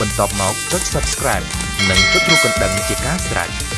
បន្ទាប់មកចុច Subscribe និងចុចរូបកណ្ដឹងជាការស្រេច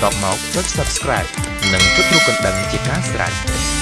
បន្ទាប់មកចុច Subscribe និងចុចរូបកណ្ដឹងជាការស្រេច